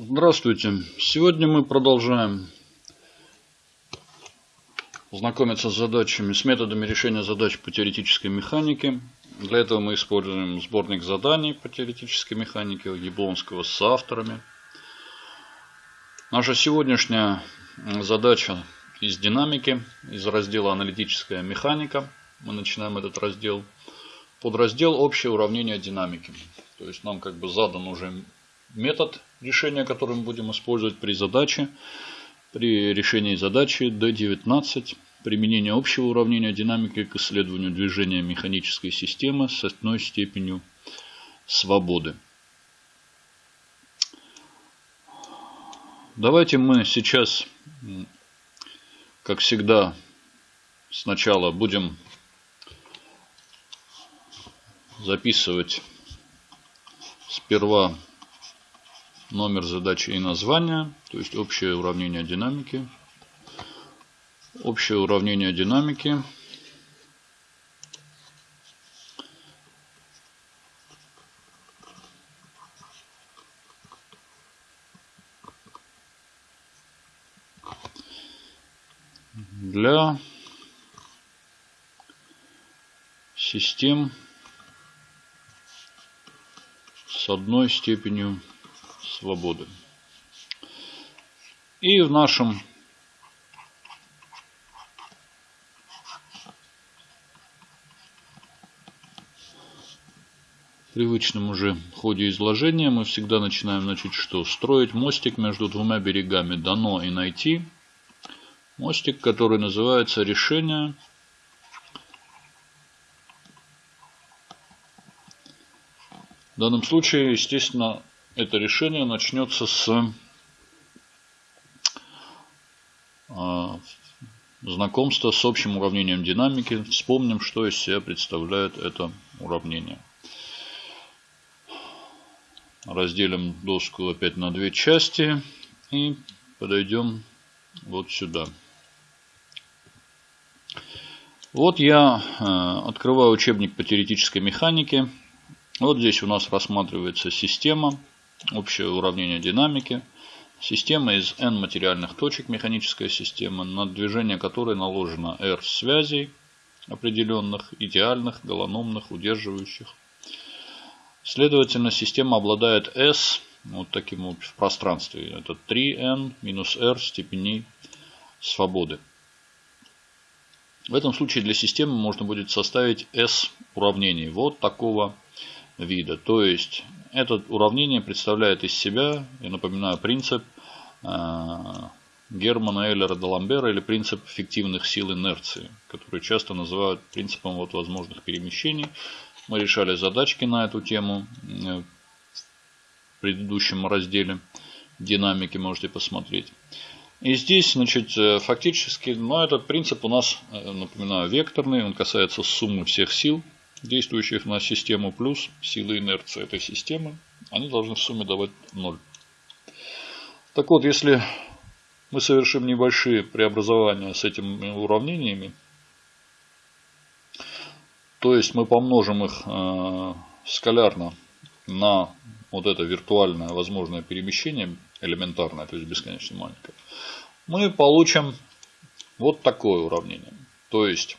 Здравствуйте! Сегодня мы продолжаем знакомиться с задачами, с методами решения задач по теоретической механике. Для этого мы используем сборник заданий по теоретической механике Яблонского с авторами. Наша сегодняшняя задача из динамики, из раздела аналитическая механика. Мы начинаем этот раздел. Подраздел общее уравнение динамики. То есть нам как бы задан уже метод решения, который мы будем использовать при задаче. При решении задачи D19 применение общего уравнения динамики к исследованию движения механической системы с одной степенью свободы. Давайте мы сейчас, как всегда, сначала будем записывать сперва номер задачи и название, то есть общее уравнение динамики. Общее уравнение динамики. Для систем с одной степенью свободы. И в нашем привычном уже ходе изложения мы всегда начинаем, значит, что? Строить мостик между двумя берегами дано и найти. Мостик, который называется решение В данном случае, естественно, это решение начнется с а, знакомства с общим уравнением динамики. Вспомним, что из себя представляет это уравнение. Разделим доску опять на две части и подойдем вот сюда. Вот я э, открываю учебник по теоретической механике. Вот здесь у нас рассматривается система общее уравнение динамики. Система из n материальных точек, механическая система, на движение которой наложено r связей определенных, идеальных, голономных, удерживающих. Следовательно, система обладает s вот таким вот в пространстве. Это 3n минус r степеней свободы. В этом случае для системы можно будет составить s уравнений вот такого вида. То есть это уравнение представляет из себя, я напоминаю, принцип э, Германа Эйлера Даламбера или принцип фиктивных сил инерции, который часто называют принципом вот возможных перемещений. Мы решали задачки на эту тему э, в предыдущем разделе динамики, можете посмотреть. И здесь, значит, э, фактически, ну, этот принцип у нас, напоминаю, векторный, он касается суммы всех сил действующих на систему плюс силы инерции этой системы, они должны в сумме давать 0. Так вот, если мы совершим небольшие преобразования с этими уравнениями, то есть мы помножим их э, скалярно на вот это виртуальное возможное перемещение, элементарное, то есть бесконечно маленькое, мы получим вот такое уравнение. То есть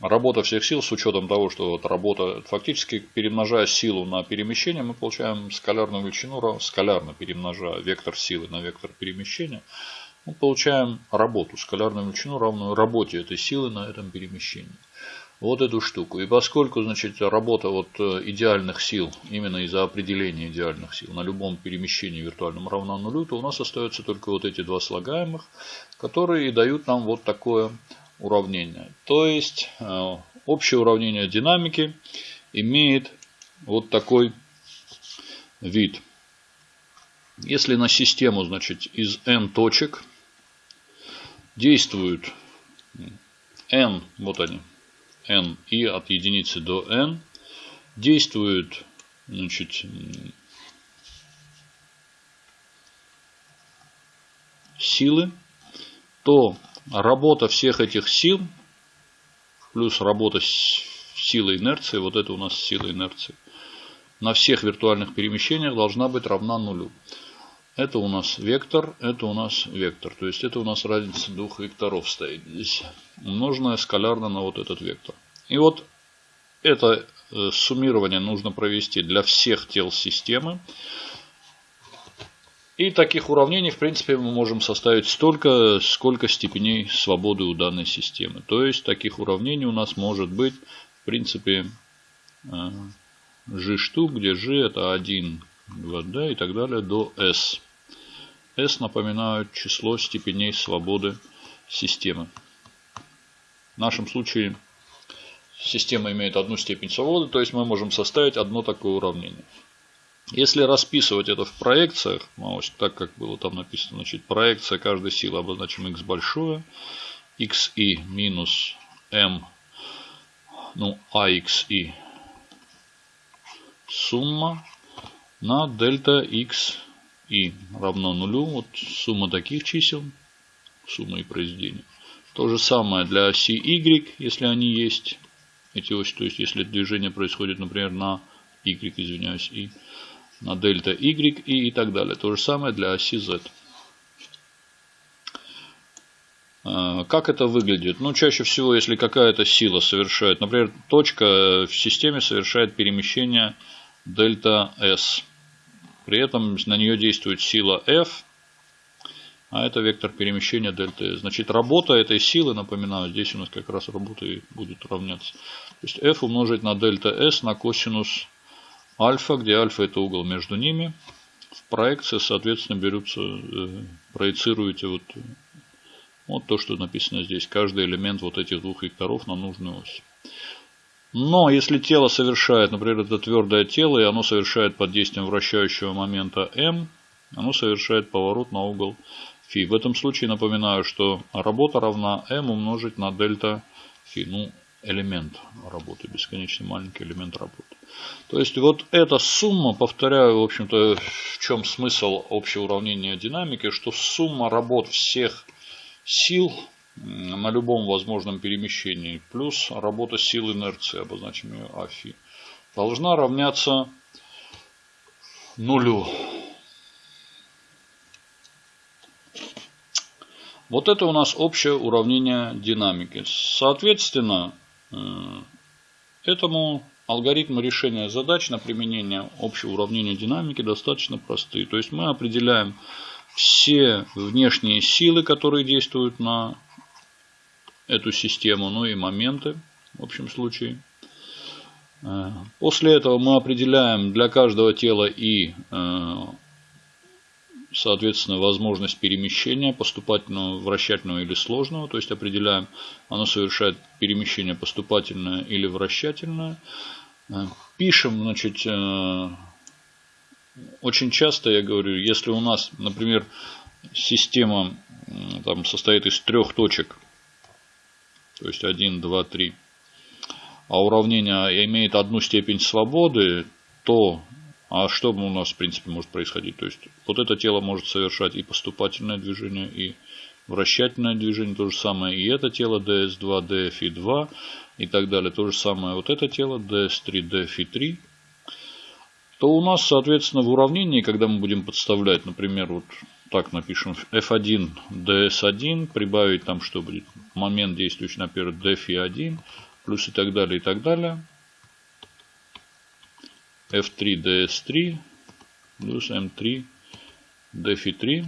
работа всех сил с учетом того, что вот работа фактически перемножая силу на перемещение, мы получаем скалярную величину, скалярно перемножая вектор силы на вектор перемещения, мы получаем работу, скалярную величину, равную работе этой силы на этом перемещении. Вот эту штуку. И поскольку значит, работа вот э, идеальных сил, именно из-за определения идеальных сил на любом перемещении виртуальном равна нулю, то у нас остается только вот эти два слагаемых, которые и дают нам вот такое уравнения. То есть э, общее уравнение динамики имеет вот такой вид. Если на систему значит, из n точек действуют n, вот они, n и от единицы до n, действуют значит, силы, то работа всех этих сил, плюс работа силы инерции, вот это у нас сила инерции, на всех виртуальных перемещениях должна быть равна нулю. Это у нас вектор, это у нас вектор. То есть это у нас разница двух векторов стоит здесь. Умноженная скалярно на вот этот вектор. И вот это э, суммирование нужно провести для всех тел системы. И таких уравнений, в принципе, мы можем составить столько, сколько степеней свободы у данной системы. То есть, таких уравнений у нас может быть, в принципе, g э, штук, где g это 1, 2, d и так далее до s. S напоминают число степеней свободы системы. В нашем случае система имеет одну степень свободы, то есть мы можем составить одно такое уравнение. Если расписывать это в проекциях, ну, так как было там написано, значит, проекция каждой силы обозначим x большое, xi минус m, ну, axi сумма на дельта x и равно нулю. Вот сумма таких чисел, сумма и произведения. То же самое для оси y, если они есть. Эти оси, то есть если движение происходит, например, на y, извиняюсь, и на дельта y и, и так далее. То же самое для оси z. А, как это выглядит? Ну, чаще всего, если какая-то сила совершает, например, точка в системе совершает перемещение дельта S. При этом на нее действует сила F, а это вектор перемещения дельта S. Значит, работа этой силы, напоминаю, здесь у нас как раз работа и будет равняться. То есть F умножить на дельта S на косинус альфа, где альфа это угол между ними. В проекции, соответственно, берутся, э, проецируете вот, вот то, что написано здесь. Каждый элемент вот этих двух векторов на нужную ось. Но если тело совершает, например, это твердое тело, и оно совершает под действием вращающего момента m, оно совершает поворот на угол φ. В этом случае напоминаю, что работа равна m умножить на дельта φ. Ну, элемент работы, бесконечно маленький элемент работы. То есть вот эта сумма, повторяю, в общем-то, в чем смысл общего уравнения динамики, что сумма работ всех сил на любом возможном перемещении плюс работа сил инерции, обозначим ее Афи, должна равняться нулю. Вот это у нас общее уравнение динамики. Соответственно, этому алгоритмы решения задач на применение общего уравнения динамики достаточно простые. То есть мы определяем все внешние силы, которые действуют на эту систему, ну и моменты в общем случае. Э, после этого мы определяем для каждого тела и, э, соответственно, возможность перемещения поступательного, вращательного или сложного. То есть определяем, оно совершает перемещение поступательное или вращательное. Э, пишем, значит, очень часто я говорю, если у нас, например, система там, состоит из трех точек – то есть 1, 2, 3, а уравнение имеет одну степень свободы, то а что у нас в принципе может происходить? То есть вот это тело может совершать и поступательное движение, и вращательное движение, то же самое и это тело DS2, DFI2 и так далее. То же самое вот это тело DS3, DFI3. То у нас, соответственно, в уравнении, когда мы будем подставлять, например, вот так напишем F1 DS1, прибавить там что будет, момент действующий на первый DFI1, плюс и так далее, и так далее. F3 DS3 плюс M3 DFI3.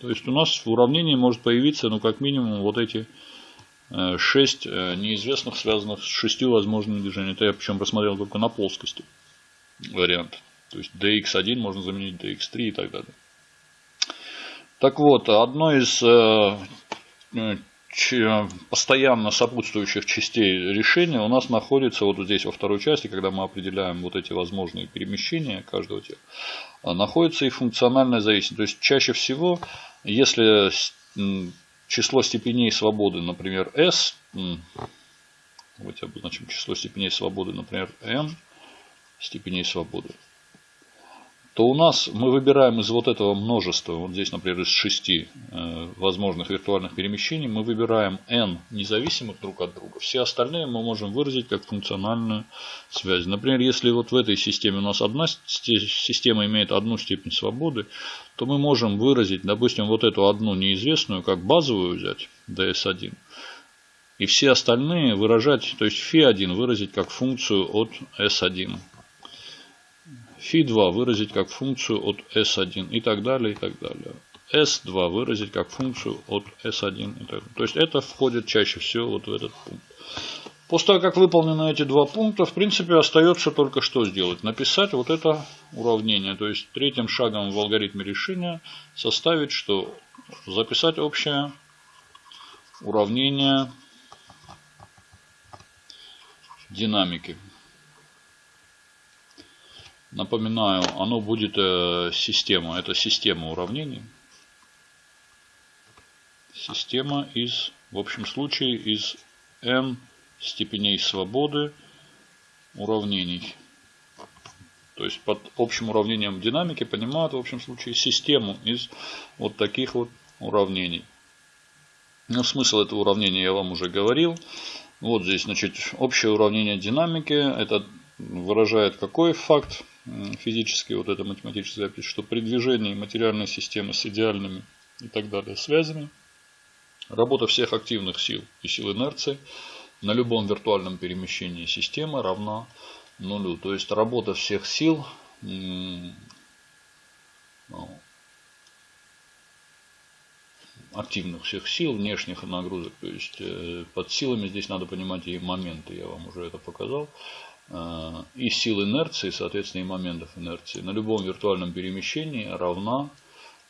То есть у нас в уравнении может появиться, ну, как минимум, вот эти 6 э, э, неизвестных, связанных с 6 возможными движениями. Это я причем рассмотрел только на плоскости вариант. То есть dx1 можно заменить dx3 и так далее. Так вот, одной из э, постоянно сопутствующих частей решения у нас находится вот здесь во второй части, когда мы определяем вот эти возможные перемещения каждого тела, а находится и функциональная зависимость. То есть чаще всего, если число степеней свободы, например, S, давайте обозначим число степеней свободы, например, n степеней свободы, то у нас мы выбираем из вот этого множества, вот здесь, например, из шести э, возможных виртуальных перемещений, мы выбираем n независимых друг от друга. Все остальные мы можем выразить как функциональную связь. Например, если вот в этой системе у нас одна система имеет одну степень свободы, то мы можем выразить, допустим, вот эту одну неизвестную, как базовую взять, ds1, и все остальные выражать, то есть φ1 выразить как функцию от s1 φ2 выразить как функцию от s1 и так далее, и так далее. s2 выразить как функцию от s1 и так далее. То есть это входит чаще всего вот в этот пункт. После того, как выполнены эти два пункта, в принципе, остается только что сделать. Написать вот это уравнение. То есть третьим шагом в алгоритме решения составить, что записать общее уравнение динамики. Напоминаю, оно будет э, система. Это система уравнений. Система из, в общем случае, из n степеней свободы уравнений. То есть под общим уравнением динамики понимают в общем случае систему из вот таких вот уравнений. Ну, смысл этого уравнения я вам уже говорил. Вот здесь, значит, общее уравнение динамики. Это выражает какой факт? Физически вот эта математическая запись, что при движении материальной системы с идеальными и так далее связями, работа всех активных сил и сил инерции на любом виртуальном перемещении системы равна нулю. То есть работа всех сил ну, активных всех сил, внешних нагрузок. То есть э, под силами здесь надо понимать и моменты, я вам уже это показал. Э, и сил инерции, соответственно, и моментов инерции на любом виртуальном перемещении равна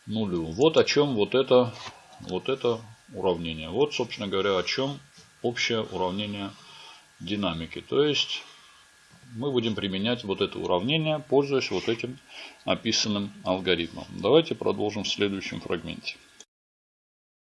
нулю. Вот о чем вот это, вот это уравнение. Вот, собственно говоря, о чем общее уравнение динамики. То есть мы будем применять вот это уравнение, пользуясь вот этим описанным алгоритмом. Давайте продолжим в следующем фрагменте.